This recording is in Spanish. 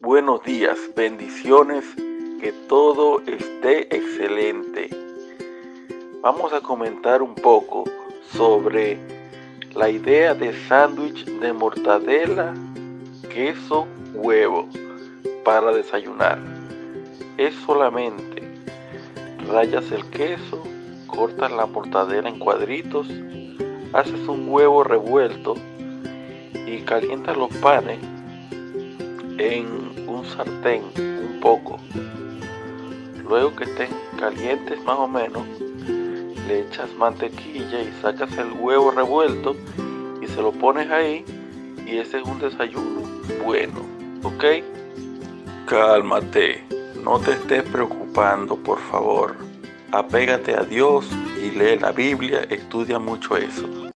buenos días, bendiciones, que todo esté excelente. Vamos a comentar un poco sobre la idea de sándwich de mortadela, queso, huevo para desayunar. Es solamente rayas el queso, cortas la mortadela en cuadritos, haces un huevo revuelto y calientas los panes en un sartén un poco. Luego que estén calientes más o menos, le echas mantequilla y sacas el huevo revuelto y se lo pones ahí y ese es un desayuno bueno, ¿ok? Cálmate, no te estés preocupando, por favor. Apégate a Dios y lee la Biblia, estudia mucho eso.